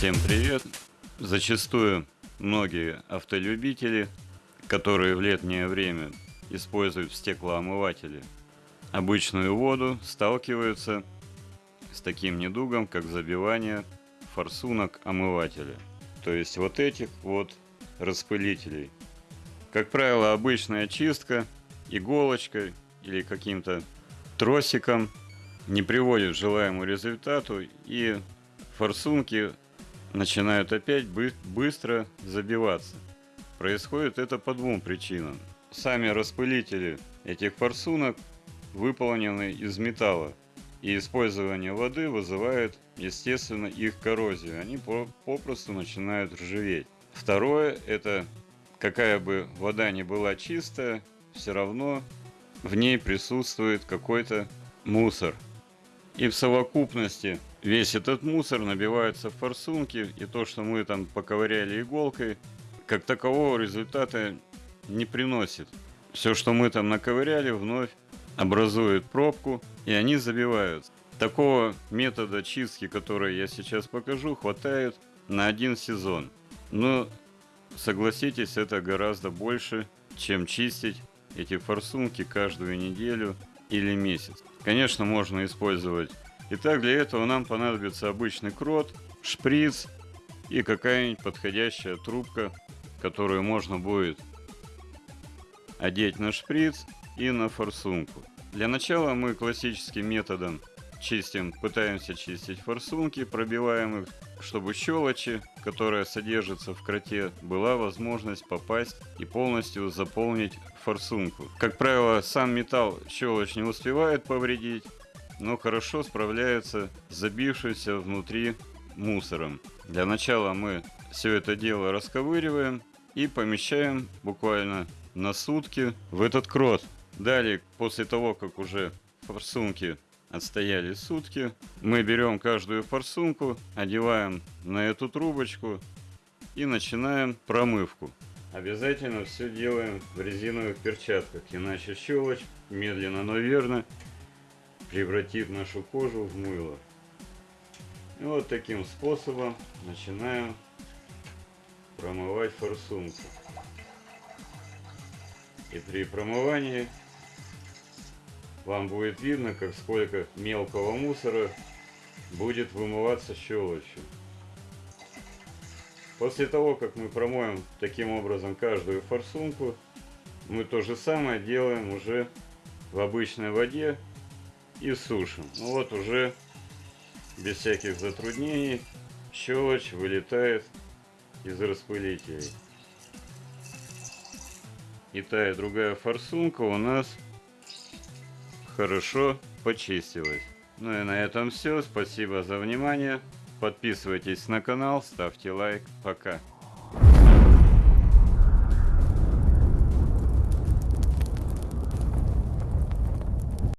Всем привет! Зачастую многие автолюбители, которые в летнее время используют в стеклоомывателе обычную воду, сталкиваются с таким недугом, как забивание форсунок омывателя. То есть вот этих вот распылителей. Как правило, обычная чистка иголочкой или каким-то тросиком не приводит к желаемому результату и форсунки начинают опять бы быстро забиваться. Происходит это по двум причинам. Сами распылители этих форсунок выполнены из металла, и использование воды вызывает, естественно, их коррозию. Они попросту начинают ржаветь. Второе, это какая бы вода ни была чистая, все равно в ней присутствует какой-то мусор. И в совокупности весь этот мусор набивается в форсунки, и то, что мы там поковыряли иголкой, как такового результата не приносит. Все, что мы там наковыряли, вновь образует пробку, и они забиваются. Такого метода чистки, который я сейчас покажу, хватает на один сезон. Но согласитесь, это гораздо больше, чем чистить эти форсунки каждую неделю или месяц. Конечно, можно использовать. Итак, для этого нам понадобится обычный крот, шприц и какая-нибудь подходящая трубка, которую можно будет одеть на шприц и на форсунку. Для начала мы классическим методом чистим, пытаемся чистить форсунки, пробиваем их, чтобы щелочи, которая содержится в кроте, была возможность попасть и полностью заполнить форсунку. Как правило, сам металл щелочь не успевает повредить, но хорошо справляется с забившимся внутри мусором. Для начала мы все это дело расковыриваем и помещаем буквально на сутки в этот крот. Далее, после того, как уже форсунки отстояли сутки, мы берем каждую форсунку, одеваем на эту трубочку и начинаем промывку. Обязательно все делаем в резиновых перчатках, иначе щелочь медленно, но верно превратит нашу кожу в мыло. И вот таким способом начинаем промывать форсунку. И при промывании вам будет видно, как сколько мелкого мусора будет вымываться щелочью. После того, как мы промоем таким образом каждую форсунку, мы то же самое делаем уже в обычной воде и сушим. Ну вот уже без всяких затруднений щелочь вылетает из распылителей. И та и другая форсунка у нас хорошо почистилась. Ну и на этом все. Спасибо за внимание. Подписывайтесь на канал, ставьте лайк. Пока.